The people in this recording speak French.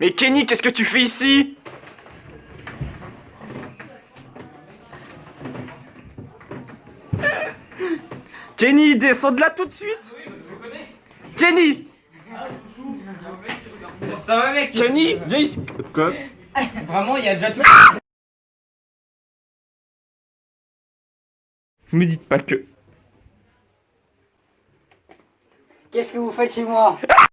Mais Kenny, qu'est-ce que tu fais ici? Kenny, descends de là tout de suite! Kenny! Ça va mec? Kenny, viens ici. Vraiment il y a déjà tout Me dites pas que... Qu'est-ce que vous faites chez moi?